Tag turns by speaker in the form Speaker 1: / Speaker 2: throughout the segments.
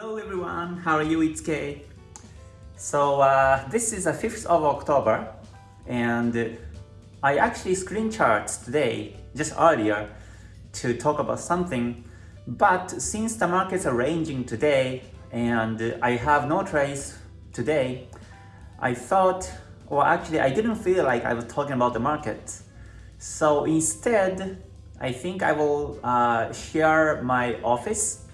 Speaker 1: Hello everyone, how are you? It's Kay. So uh, this is the 5th of October and I actually screen charts today, just earlier, to talk about something but since the markets are ranging today and I have no trades today, I thought, or actually I didn't feel like I was talking about the market. So instead, I think I will uh, share my office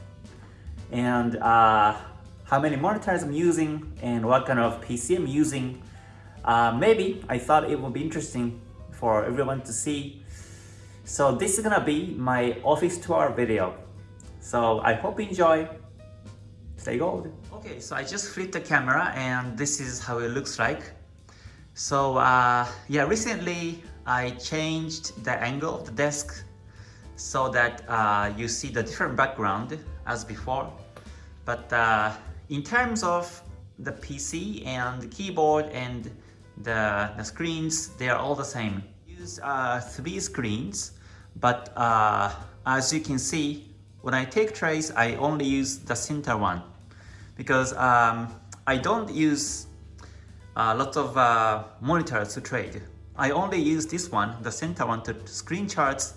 Speaker 1: and uh, how many monitors I'm using and what kind of PC I'm using. Uh, maybe I thought it would be interesting for everyone to see. So this is gonna be my office tour video. So I hope you enjoy. Stay gold. Okay, so I just flipped the camera and this is how it looks like. So uh, yeah, recently I changed the angle of the desk so that uh, you see the different background as before. But uh, in terms of the PC and the keyboard and the, the screens, they are all the same. Use uh, three screens, but uh, as you can see, when I take trades, I only use the center one because um, I don't use a lot of uh, monitors to trade. I only use this one, the center one, to screen charts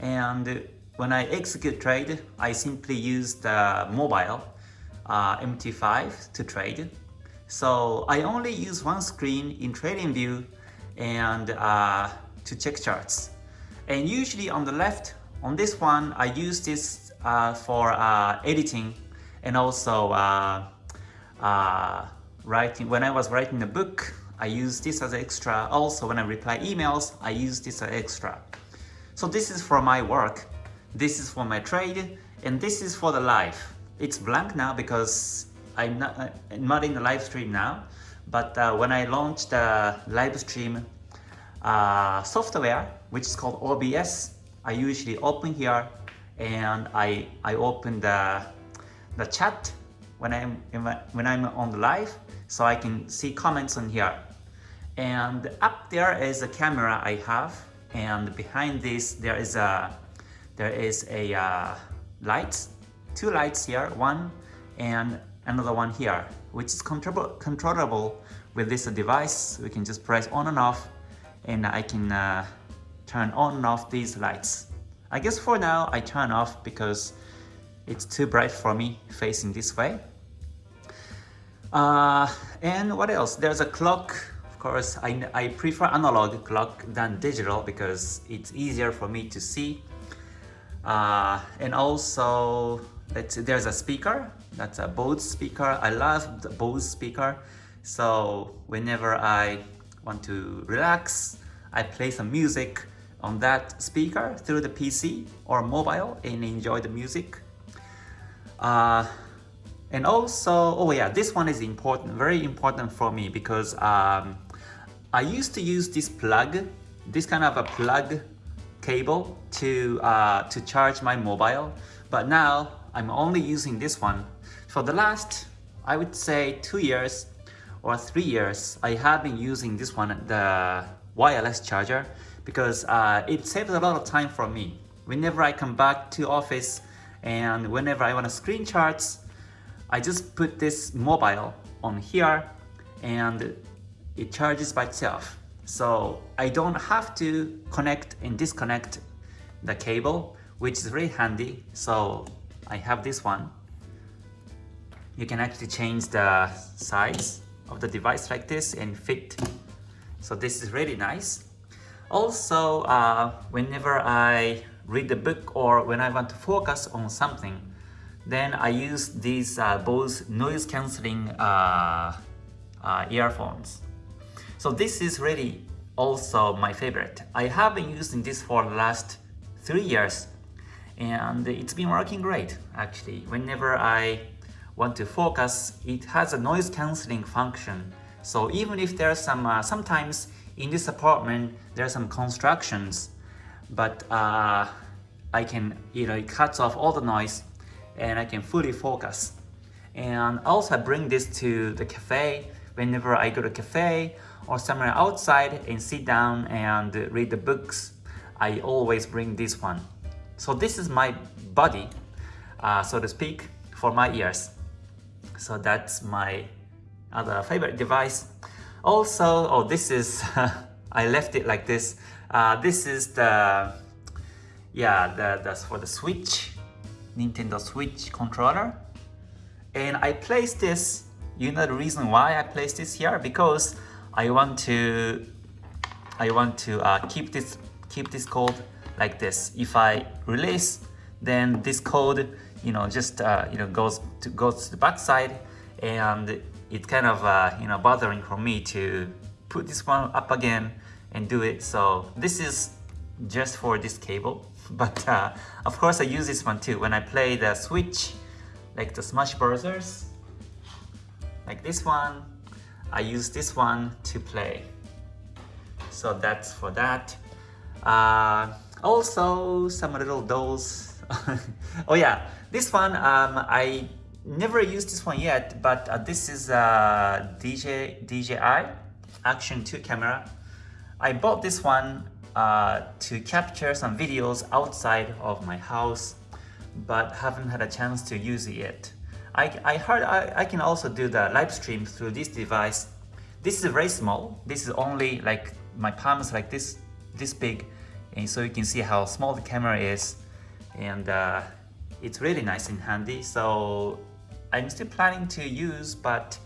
Speaker 1: and when I execute trade, I simply use the mobile uh, MT5 to trade. So I only use one screen in TradingView and uh, to check charts. And usually on the left, on this one, I use this uh, for uh, editing and also uh, uh, writing. When I was writing a book, I use this as extra. Also, when I reply emails, I use this as extra. So this is for my work, this is for my trade, and this is for the life. It's blank now because I'm not, I'm not in the live stream now, but uh, when I launch the live stream uh, software, which is called OBS, I usually open here and I, I open the, the chat when I'm, when I'm on the live so I can see comments on here. And up there is a camera I have and behind this there is a there is a uh, light two lights here one and another one here which is controllable with this device. We can just press on and off and I can uh, turn on and off these lights. I guess for now I turn off because it's too bright for me facing this way. Uh, and what else? There's a clock course, I, I prefer analog clock than digital because it's easier for me to see. Uh, and also, there's a speaker. That's a Bose speaker. I love the Bose speaker. So whenever I want to relax, I play some music on that speaker through the PC or mobile and enjoy the music. Uh, and also, oh yeah, this one is important, very important for me because um, I used to use this plug, this kind of a plug cable to, uh, to charge my mobile, but now I'm only using this one. For the last, I would say two years or three years, I have been using this one, the wireless charger, because uh, it saves a lot of time for me. Whenever I come back to office and whenever I want to screen charts, I just put this mobile on here and it charges by itself. So I don't have to connect and disconnect the cable, which is really handy. So I have this one. You can actually change the size of the device like this and fit. So this is really nice. Also, uh, whenever I read the book or when I want to focus on something, then I use these uh, Bose noise cancelling uh, uh earphones. So this is really also my favorite. I have been using this for the last three years and it's been working great actually. Whenever I want to focus, it has a noise cancelling function. So even if there are some, uh, sometimes in this apartment, there are some constructions, but uh, I can, you know, it cuts off all the noise and I can fully focus. And also I bring this to the cafe whenever I go to cafe or somewhere outside and sit down and read the books, I always bring this one. So this is my body, uh, so to speak, for my ears. So that's my other favorite device. Also, oh, this is, I left it like this. Uh, this is the, yeah, the, that's for the Switch, Nintendo Switch controller. And I place this, you know the reason why I placed this here? Because I want to, I want to uh, keep this, keep this code like this. If I release, then this code, you know, just, uh, you know, goes to, goes to the backside and it's kind of uh, you know bothering for me to put this one up again and do it so this is just for this cable but uh, of course I use this one too when I play the Switch like the Smash Brothers like this one I use this one to play so that's for that uh, also some little dolls oh yeah this one um, I never used this one yet, but uh, this is a DJ, DJI Action 2 camera. I bought this one uh, to capture some videos outside of my house, but haven't had a chance to use it yet. I, I heard I, I can also do the live stream through this device. This is very small. This is only like my palm is like this, this big. And so you can see how small the camera is. And uh, it's really nice and handy. So I'm still planning to use, but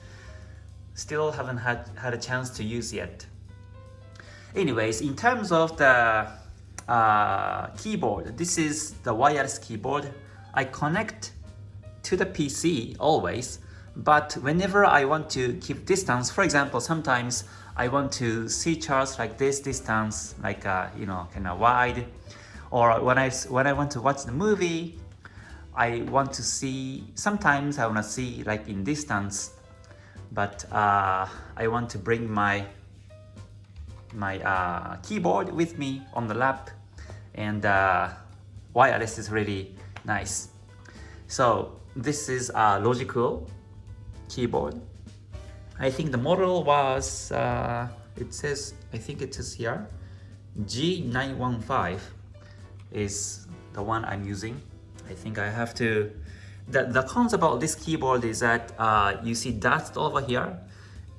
Speaker 1: still haven't had, had a chance to use yet. Anyways, in terms of the uh, keyboard, this is the wireless keyboard. I connect to the PC always, but whenever I want to keep distance, for example, sometimes I want to see charts like this distance, like uh, you know, kind of wide, or when I when I want to watch the movie, I want to see, sometimes I want to see like in distance, but uh, I want to bring my my uh, keyboard with me on the lap and uh, wireless is really nice. So this is a Logicool keyboard. I think the model was, uh, it says, I think it says here, G915 is the one I'm using. I think I have to... The, the concept about this keyboard is that uh, you see dust over here.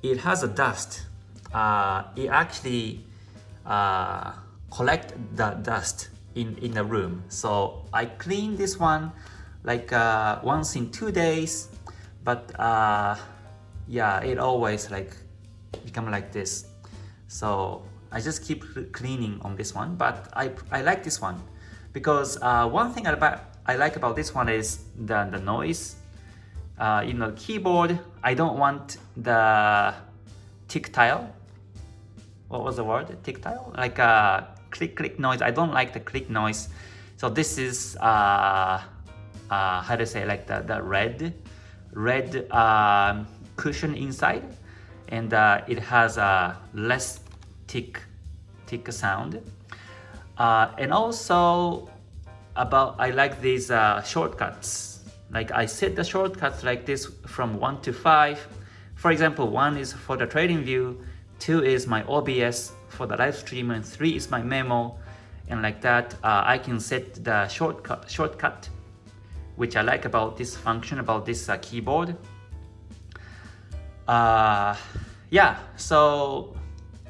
Speaker 1: It has a dust. Uh, it actually uh, collect the dust in, in the room. So I clean this one like uh, once in two days. But uh, yeah, it always like become like this. So I just keep cleaning on this one. But I, I like this one because uh, one thing about I like about this one is the, the noise. Uh, in the keyboard, I don't want the tick tactile. What was the word? tick Tactile? Like a uh, click click noise. I don't like the click noise. So this is uh, uh, how to say like the, the red red uh, cushion inside and uh, it has a less tick tick sound uh, and also about I like these uh, shortcuts. Like I set the shortcuts like this from 1 to 5. For example, 1 is for the trading view, 2 is my OBS for the live stream, and 3 is my memo. And like that, uh, I can set the shortcut, shortcut, which I like about this function, about this uh, keyboard. Uh, yeah, so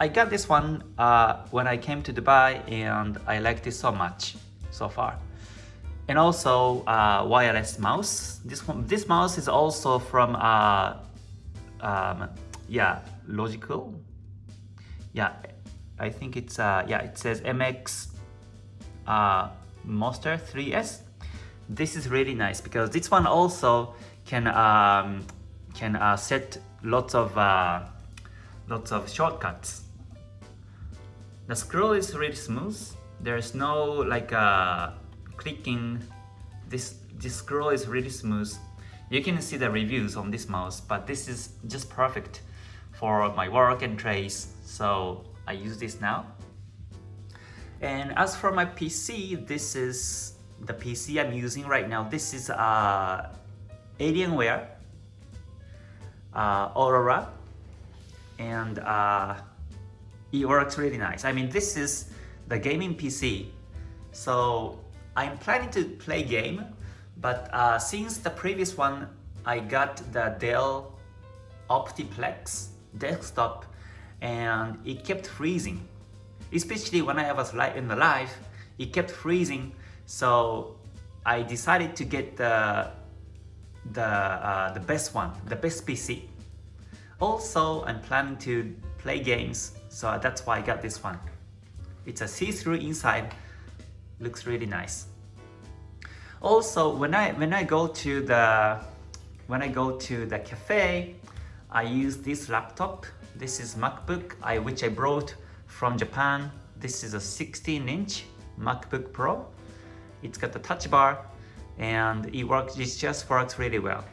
Speaker 1: I got this one uh, when I came to Dubai and I liked it so much so far and also uh, wireless mouse. This one, this mouse is also from uh, um, yeah Logicool. Yeah, I think it's uh, yeah it says MX Master 3S. This is really nice because this one also can um, can uh, set lots of uh, lots of shortcuts. The scroll is really smooth. There's no like uh, clicking this this scroll is really smooth you can see the reviews on this mouse but this is just perfect for my work and trace so I use this now and as for my PC this is the PC I'm using right now this is uh, Alienware uh, Aurora and uh, it works really nice I mean this is the gaming PC so I'm planning to play game, but uh, since the previous one I got the Dell Optiplex desktop and it kept freezing. Especially when I was in the live, it kept freezing. So I decided to get the the uh, the best one, the best PC. Also, I'm planning to play games, so that's why I got this one. It's a see-through inside, looks really nice. Also, when I when I go to the when I go to the cafe, I use this laptop. This is MacBook, I, which I brought from Japan. This is a 16-inch MacBook Pro. It's got the touch bar and it works. It just works really well.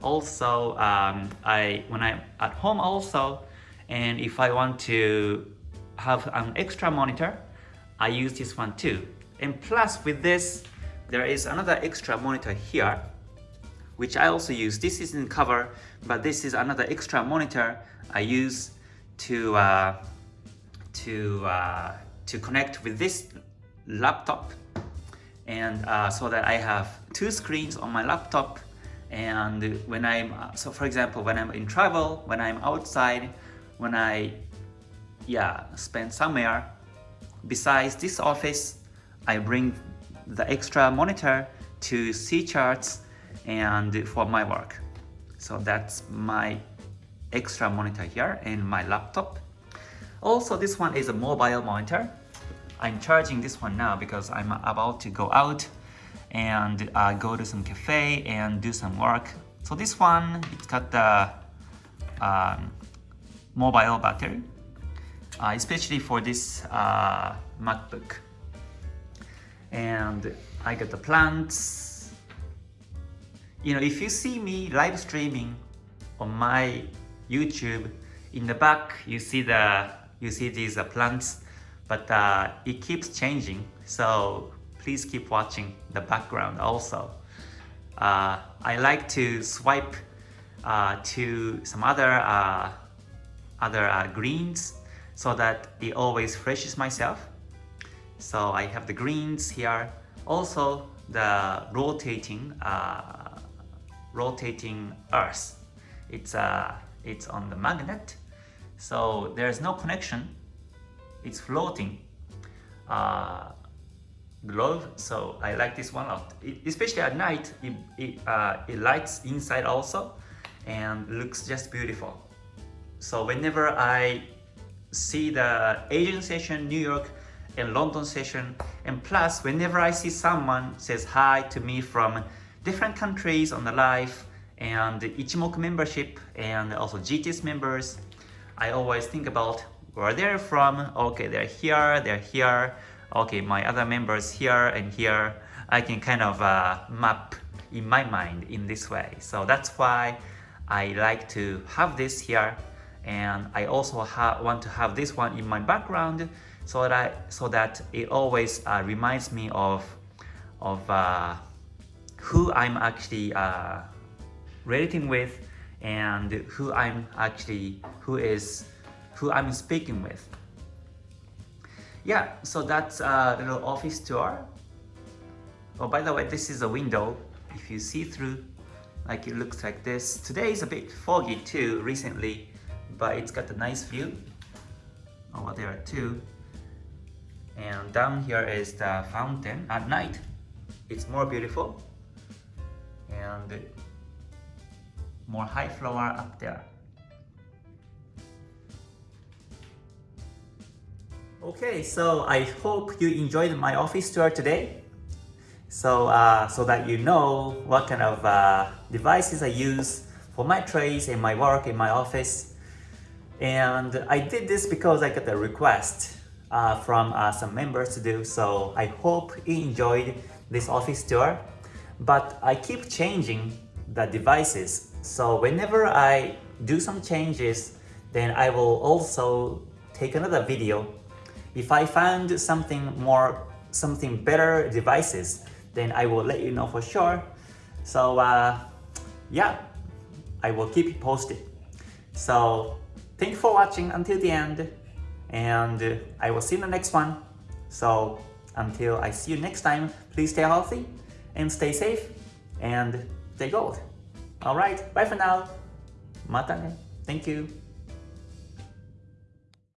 Speaker 1: Also, um, I when I'm at home also, and if I want to have an extra monitor, I use this one too. And plus with this, there is another extra monitor here, which I also use. This isn't cover, but this is another extra monitor I use to uh, to uh, to connect with this laptop, and uh, so that I have two screens on my laptop. And when I'm so, for example, when I'm in travel, when I'm outside, when I yeah spend somewhere besides this office, I bring the extra monitor to see charts and for my work. So that's my extra monitor here and my laptop. Also, this one is a mobile monitor. I'm charging this one now because I'm about to go out and uh, go to some cafe and do some work. So this one, it's got the um, mobile battery, uh, especially for this uh, MacBook and I got the plants. You know, if you see me live streaming on my YouTube, in the back you see the you see these uh, plants, but uh, it keeps changing. So please keep watching the background also. Uh, I like to swipe uh, to some other uh, other uh, greens so that it always freshes myself so I have the greens here. Also the rotating rotating earth. It's uh, it's on the magnet. So there's no connection. It's floating uh, globe. So I like this one lot. It, especially at night, it, it, uh, it lights inside also and looks just beautiful. So whenever I see the Asian session New York and London session. And plus, whenever I see someone says hi to me from different countries on the live and Ichimoku membership and also GTS members, I always think about where they're from. Okay, they're here, they're here. Okay, my other members here and here. I can kind of uh, map in my mind in this way. So that's why I like to have this here and I also want to have this one in my background so that so that it always uh, reminds me of of uh, who I'm actually uh, relating with and who I'm actually who is who I'm speaking with. Yeah, so that's a little office tour. Oh, by the way, this is a window. If you see through, like it looks like this. Today is a bit foggy too, recently, but it's got a nice view oh, over there too and down here is the fountain at night it's more beautiful and more high floor up there okay so I hope you enjoyed my office tour today so uh, so that you know what kind of uh, devices I use for my trades and my work in my office and I did this because I got a request uh, from uh, some members to do. So I hope you enjoyed this office tour. But I keep changing the devices. So whenever I do some changes, then I will also take another video. If I find something more, something better devices, then I will let you know for sure. So uh, yeah, I will keep you posted. So thank you for watching until the end and I will see you in the next one. So until I see you next time, please stay healthy and stay safe and stay gold. Alright, bye for now. Mata ne. Thank you.